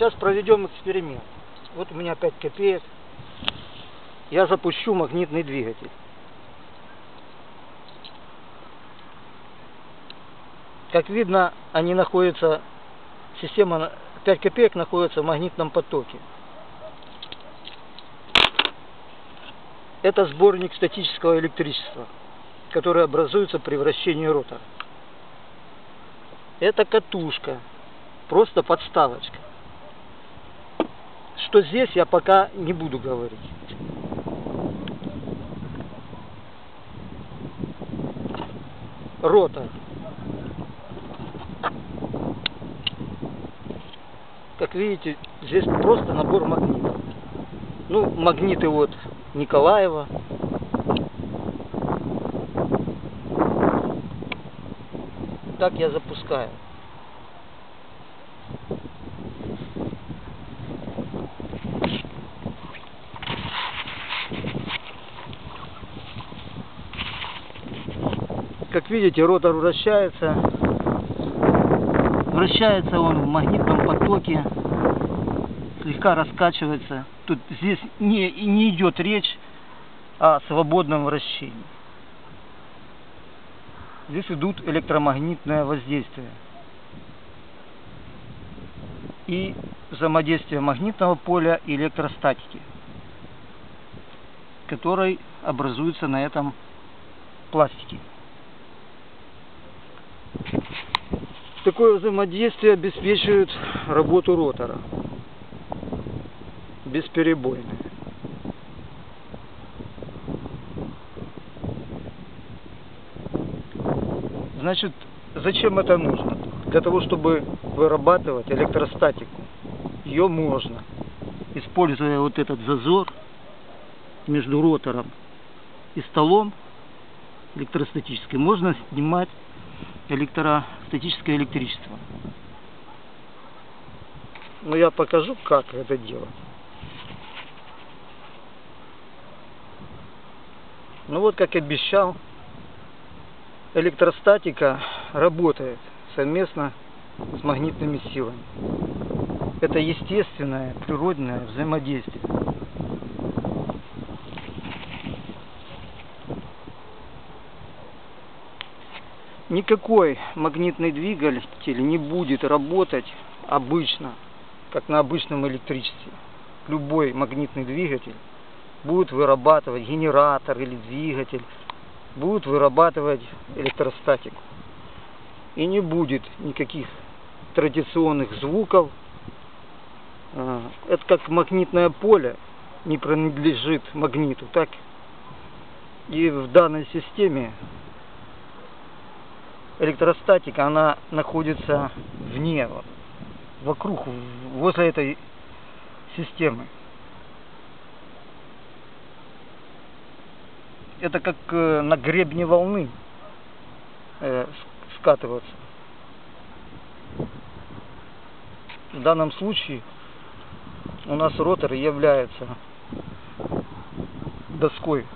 Сейчас проведем эксперимент. Вот у меня 5 копеек. Я запущу магнитный двигатель. Как видно, они находятся, система 5 копеек находится в магнитном потоке. Это сборник статического электричества, который образуется при вращении ротора. Это катушка, просто подставочка. Что здесь, я пока не буду говорить. Ротор. Как видите, здесь просто набор магнитов. Ну, магниты вот Николаева. Так я запускаю. Как видите, ротор вращается. Вращается он в магнитном потоке. Слегка раскачивается. Тут здесь не, не идет речь о свободном вращении. Здесь идут электромагнитное воздействие. И взаимодействие магнитного поля и электростатики, который образуется на этом пластике. Такое взаимодействие обеспечивает работу ротора бесперебойно. Значит, зачем это нужно? Для того, чтобы вырабатывать электростатику. Ее можно, используя вот этот зазор между ротором и столом электростатическим, можно снимать электростатическое электричество. Но я покажу, как это делать. Ну вот, как обещал, электростатика работает совместно с магнитными силами. Это естественное, природное взаимодействие. Никакой магнитный двигатель не будет работать обычно, как на обычном электричестве. Любой магнитный двигатель будет вырабатывать генератор или двигатель, будет вырабатывать электростатику. И не будет никаких традиционных звуков. А, это как магнитное поле не принадлежит магниту, так и в данной системе электростатика, она находится вне, вокруг, возле этой системы. Это как э, на гребне волны э, скатываться. В данном случае у нас ротор является доской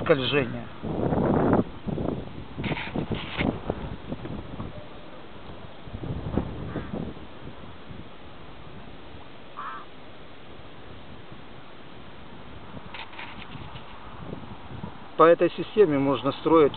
скольжения. По этой системе можно строить